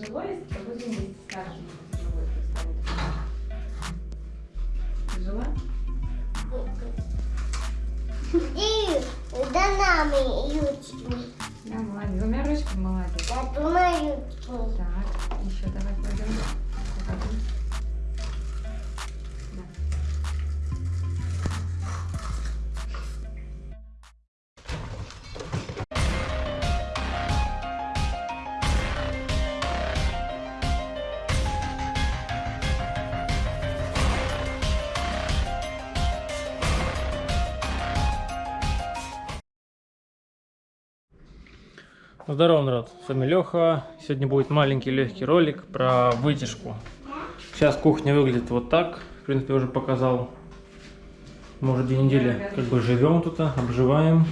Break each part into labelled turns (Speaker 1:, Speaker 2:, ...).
Speaker 1: тяжело, если будем вместе скажем, тяжело, если?
Speaker 2: И за нами ручки.
Speaker 1: Да, молодец. Двумя ручками молодец.
Speaker 2: Я думаю, ручки.
Speaker 1: Так, еще давай кладем.
Speaker 3: Здорово, народ, с вами Леха. Сегодня будет маленький легкий ролик про вытяжку. Сейчас кухня выглядит вот так. В принципе, уже показал. Мы уже две недели как бы живем тут, обживаем.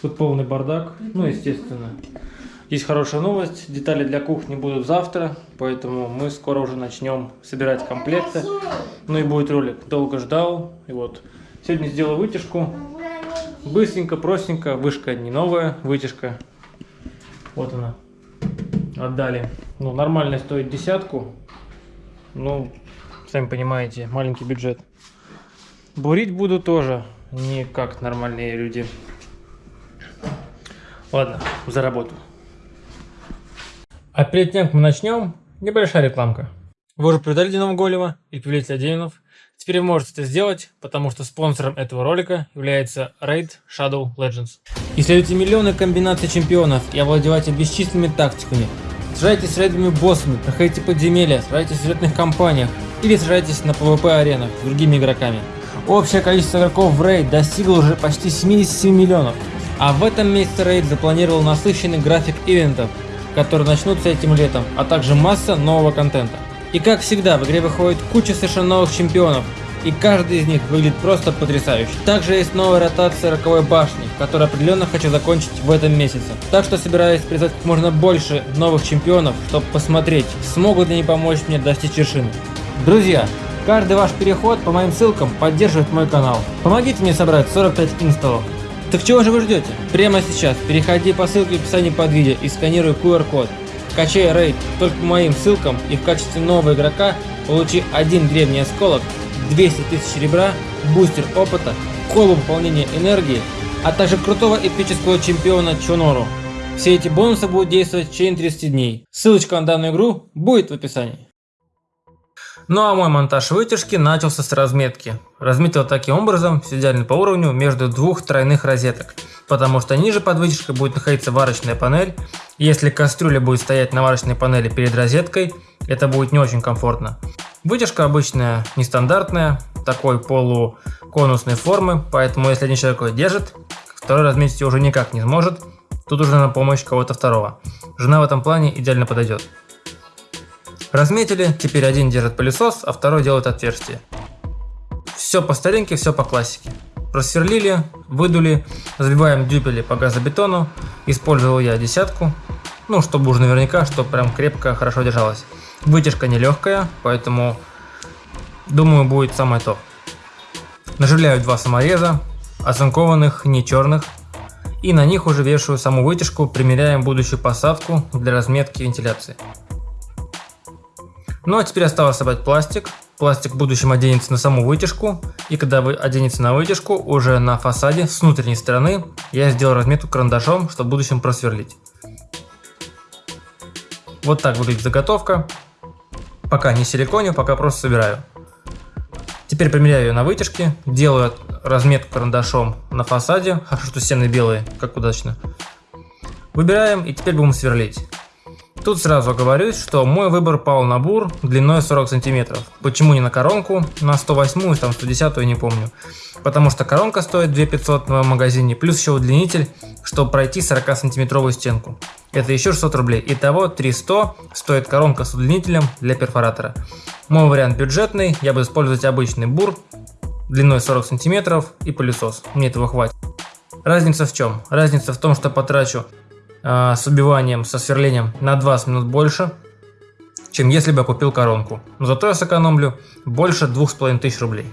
Speaker 3: Тут полный бардак, ну, естественно. Есть хорошая новость, детали для кухни будут завтра, поэтому мы скоро уже начнем собирать комплекты. Ну и будет ролик. Долго ждал, и вот. Сегодня сделал вытяжку. Быстренько, простенько, вышка не новая, вытяжка вот она. Отдали. Ну, нормально стоит десятку. Ну, сами понимаете, маленький бюджет. Бурить буду тоже не как нормальные люди. Ладно, за работу. А перед тем, как мы начнем, небольшая рекламка. Вы уже придали Динамо Голева и повелителя демонов. Теперь вы можете это сделать, потому что спонсором этого ролика является Raid Shadow Legends. Исследуйте миллионы комбинаций чемпионов и овладевайте бесчисленными тактиками. Сражайтесь с рейдовыми боссами, проходите подземелья, сражайтесь в сюжетных кампаниях или сражайтесь на PvP-аренах с другими игроками. Общее количество игроков в Raid достигло уже почти 77 миллионов. А в этом месяце Raid запланировал насыщенный график ивентов, которые начнутся этим летом, а также масса нового контента. И как всегда, в игре выходит куча совершенно новых чемпионов, и каждый из них выглядит просто потрясающе. Также есть новая ротация роковой башни, которую определенно хочу закончить в этом месяце. Так что собираюсь призвать как можно больше новых чемпионов, чтобы посмотреть, смогут ли они помочь мне достичь вершины. Друзья, каждый ваш переход по моим ссылкам поддерживает мой канал. Помогите мне собрать 45 инсталлов. Так чего же вы ждете? Прямо сейчас переходи по ссылке в описании под видео и сканируй QR-код. Качай рейд только по моим ссылкам и в качестве нового игрока получи один древний осколок, 200 тысяч ребра, бустер опыта, колу пополнения энергии, а также крутого эпического чемпиона Чонору. Все эти бонусы будут действовать в течение 30 дней. Ссылочка на данную игру будет в описании. Ну а мой монтаж вытяжки начался с разметки. Разметил таким образом, все идеально по уровню, между двух тройных розеток. Потому что ниже под вытяжкой будет находиться варочная панель. Если кастрюля будет стоять на варочной панели перед розеткой, это будет не очень комфортно. Вытяжка обычная, нестандартная, такой полуконусной формы, поэтому если один человек ее держит, второй разметить уже никак не сможет. Тут уже на помощь кого-то второго. Жена в этом плане идеально подойдет. Разметили, теперь один держит пылесос, а второй делает отверстие. Все по старинке, все по классике. Просверлили, выдули, забиваем дюпели по газобетону. Использовал я десятку, ну, чтобы уже наверняка, чтобы прям крепко, хорошо держалась. Вытяжка нелегкая, поэтому, думаю, будет самое то. Наживляю два самореза, оцинкованных, не черных. И на них уже вешаю саму вытяжку, примеряем будущую посадку для разметки вентиляции. Ну а теперь осталось собрать пластик. Пластик в будущем оденется на саму вытяжку. И когда вы оденете на вытяжку, уже на фасаде с внутренней стороны я сделал разметку карандашом, чтобы в будущем просверлить. Вот так выглядит заготовка. Пока не силиконю, пока просто собираю. Теперь примеряю ее на вытяжке, делаю разметку карандашом на фасаде, хорошо, что стены белые, как удачно. Выбираем и теперь будем сверлить. Тут сразу оговорюсь, что мой выбор пал на бур длиной 40 сантиметров. Почему не на коронку, на 108 там 110 я не помню. Потому что коронка стоит 2500 в магазине, плюс еще удлинитель, чтобы пройти 40 сантиметровую стенку. Это еще 600 рублей. Итого 300 стоит коронка с удлинителем для перфоратора. Мой вариант бюджетный, я буду использовать обычный бур длиной 40 сантиметров и пылесос. Мне этого хватит. Разница в чем? Разница в том, что потрачу с убиванием, со сверлением на 20 минут больше, чем если бы я купил коронку. Но зато я сэкономлю больше 2500 рублей.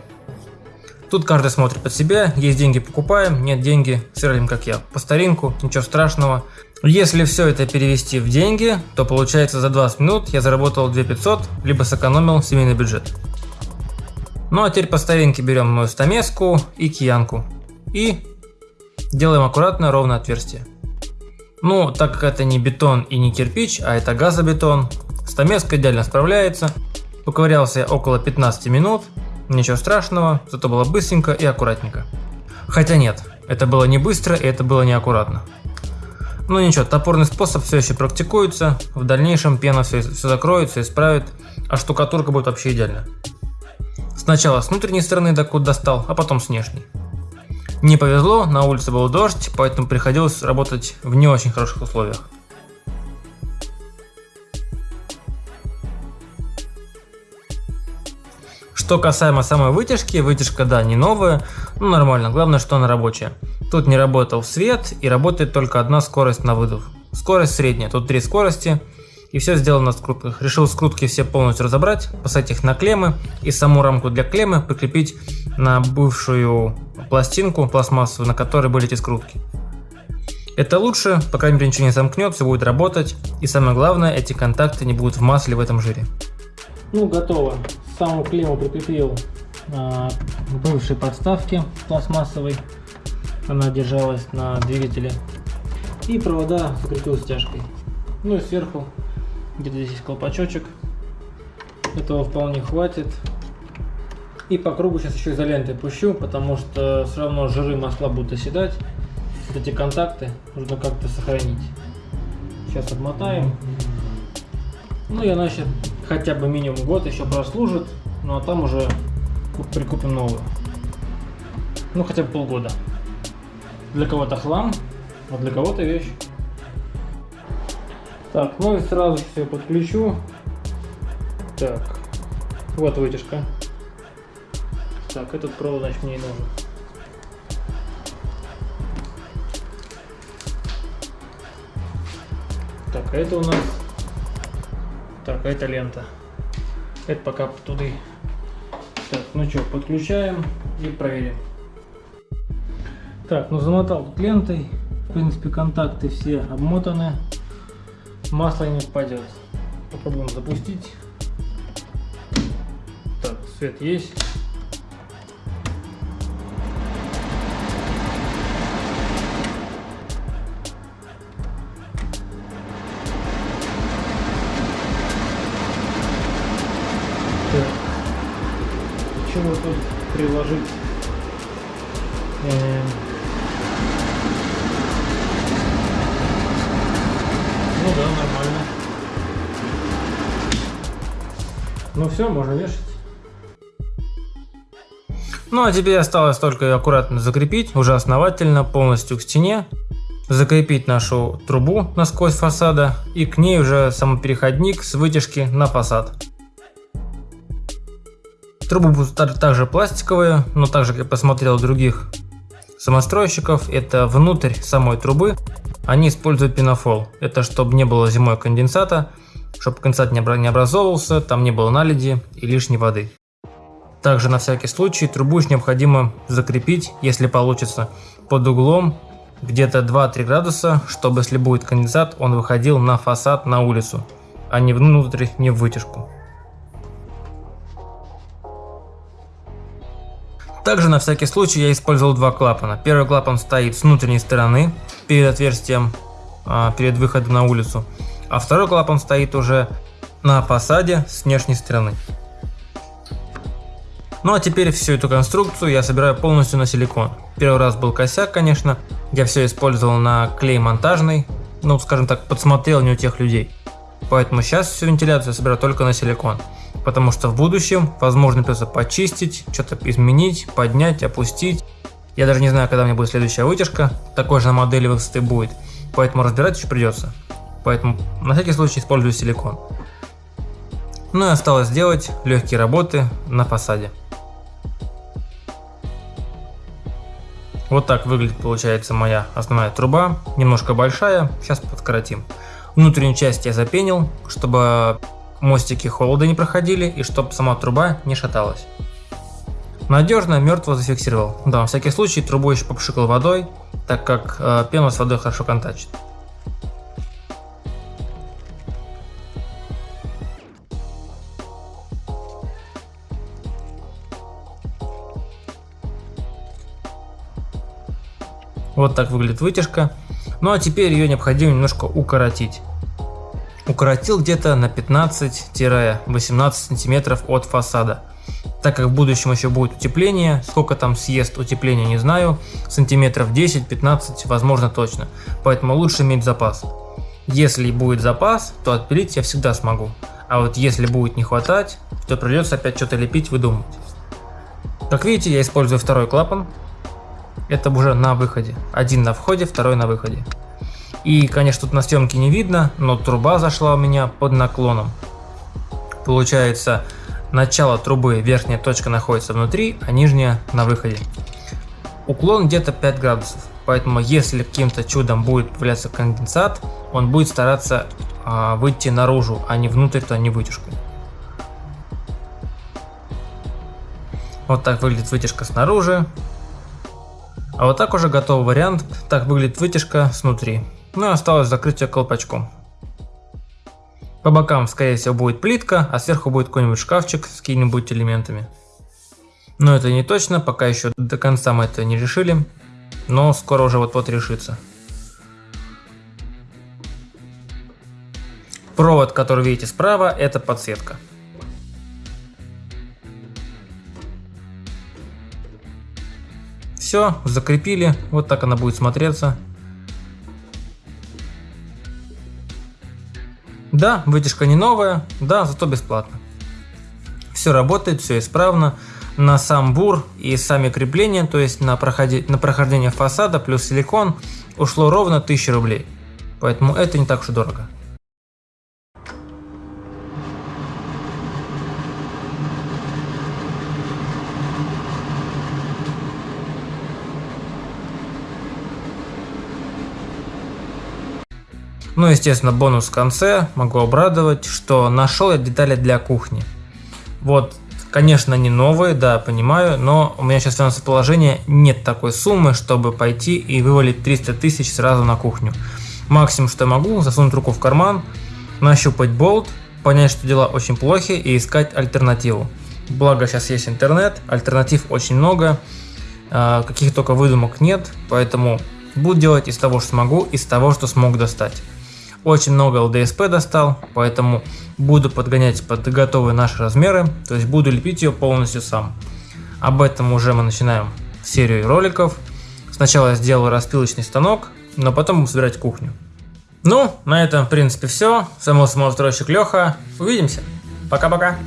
Speaker 3: Тут каждый смотрит под себя, есть деньги покупаем, нет деньги сверлим как я, по старинку, ничего страшного. Если все это перевести в деньги, то получается за 20 минут я заработал 2500, либо сэкономил семейный бюджет. Ну а теперь по старинке берем мою стамеску и киянку. И делаем аккуратно ровное отверстие. Ну, так как это не бетон и не кирпич, а это газобетон, стамеска идеально справляется. Поковырялся я около 15 минут, ничего страшного, зато было быстренько и аккуратненько. Хотя нет, это было не быстро и это было не аккуратно. Ну ничего, топорный способ все еще практикуется, в дальнейшем пена все, все закроет, все исправит, а штукатурка будет вообще идеально. Сначала с внутренней стороны докуда достал, а потом с внешней. Не повезло, на улице был дождь, поэтому приходилось работать в не очень хороших условиях. Что касаемо самой вытяжки, вытяжка, да, не новая, но нормально, главное, что она рабочая. Тут не работал свет и работает только одна скорость на выдох. Скорость средняя, тут три скорости и все сделано на скрутках. Решил скрутки все полностью разобрать, поставить их на клеммы и саму рамку для клеммы прикрепить на бывшую пластинку пластмассовую, на которой были эти скрутки. Это лучше, по крайней мере ничего не замкнет, все будет работать и самое главное, эти контакты не будут в масле в этом жире. Ну готово саму клемму прикрепил а, к бывшей подставке пластмассовой. Она держалась на двигателе. И провода закрепил стяжкой. Ну и сверху где-то здесь есть колпачочек. Этого вполне хватит. И по кругу сейчас еще изолентой пущу, потому что все равно жиры масла будут оседать. Эти контакты нужно как-то сохранить. Сейчас обмотаем. Ну и она еще хотя бы минимум год еще прослужит, ну а там уже прикупим новую. Ну хотя бы полгода. Для кого-то хлам, а для кого-то вещь. Так, ну и сразу все подключу. Так, вот вытяжка. Так, этот провод, значит, мне и нужен. Так, а это у нас так, а это лента. Это пока туда. Так, ну что, подключаем и проверим. Так, ну замотал тут лентой. В принципе, контакты все обмотаны. Масло не впадет. Попробуем запустить. Так, свет есть. чего тут приложить э, ну все можно вешать. Ну а теперь осталось только аккуратно закрепить уже основательно полностью к стене. Закрепить нашу трубу насквозь фасада и к ней уже самопереходник с вытяжки на фасад. Трубы будут также пластиковые, но также, как я посмотрел других самостройщиков, это внутрь самой трубы. Они используют пенофол. Это чтобы не было зимой конденсата, чтобы конденсат не образовывался, там не было наледи и лишней воды. Также на всякий случай трубу необходимо закрепить, если получится, под углом где-то 2-3 градуса, чтобы если будет конденсат, он выходил на фасад на улицу, а не внутрь, не в вытяжку. Также на всякий случай я использовал два клапана. Первый клапан стоит с внутренней стороны, перед отверстием, а, перед выходом на улицу. А второй клапан стоит уже на фасаде с внешней стороны. Ну а теперь всю эту конструкцию я собираю полностью на силикон. Первый раз был косяк, конечно. Я все использовал на клей монтажный. Ну, скажем так, подсмотрел не у тех людей. Поэтому сейчас всю вентиляцию я собираю только на силикон потому что в будущем возможно придется почистить, что-то изменить, поднять, опустить. Я даже не знаю, когда у меня будет следующая вытяжка, такой же на модели высоты будет, поэтому разбирать еще придется. Поэтому на всякий случай использую силикон. Ну и осталось сделать легкие работы на фасаде. Вот так выглядит получается моя основная труба, немножко большая, сейчас подкоротим. Внутреннюю часть я запенил, чтобы мостики холода не проходили и чтобы сама труба не шаталась. Надежно, мертво зафиксировал. Да, на всякий случай трубу еще попшикал водой, так как э, пена с водой хорошо контачит. Вот так выглядит вытяжка. Ну а теперь ее необходимо немножко укоротить. Укоротил где-то на 15-18 сантиметров от фасада. Так как в будущем еще будет утепление, сколько там съест утепление не знаю, сантиметров 10-15 возможно точно, поэтому лучше иметь запас. Если будет запас, то отпилить я всегда смогу, а вот если будет не хватать, то придется опять что-то лепить, выдумывать. Как видите, я использую второй клапан, это уже на выходе. Один на входе, второй на выходе. И, конечно, тут на съемке не видно, но труба зашла у меня под наклоном. Получается, начало трубы, верхняя точка находится внутри, а нижняя на выходе. Уклон где-то 5 градусов, поэтому если каким-то чудом будет появляться конденсат, он будет стараться а, выйти наружу, а не внутрь, то не вытяжку. Вот так выглядит вытяжка снаружи. А вот так уже готовый вариант, так выглядит вытяжка снутри. Ну и осталось закрыть ее колпачком. По бокам, скорее всего, будет плитка, а сверху будет какой-нибудь шкафчик с какими-нибудь элементами. Но это не точно, пока еще до конца мы это не решили, но скоро уже вот-вот решится. Провод, который видите справа, это подсветка. Все, закрепили, вот так она будет смотреться. Да, вытяжка не новая, да, зато бесплатно. Все работает, все исправно. На сам бур и сами крепления, то есть на, проходи, на прохождение фасада плюс силикон, ушло ровно 1000 рублей. Поэтому это не так уж и дорого. Ну, естественно, бонус в конце. Могу обрадовать, что нашел я детали для кухни. Вот, конечно, не новые, да, понимаю, но у меня сейчас финансовое положение нет такой суммы, чтобы пойти и вывалить 300 тысяч сразу на кухню. Максимум, что я могу, засунуть руку в карман, нащупать болт, понять, что дела очень плохи и искать альтернативу. Благо сейчас есть интернет, альтернатив очень много, а, каких только выдумок нет, поэтому буду делать из того, что смогу, из того, что смог достать. Очень много LDSP достал, поэтому буду подгонять под готовые наши размеры, то есть буду лепить ее полностью сам. Об этом уже мы начинаем серию роликов. Сначала я сделал распилочный станок, но потом будем собирать кухню. Ну, на этом в принципе все. С вами был самостройщик Леха. Увидимся. Пока-пока.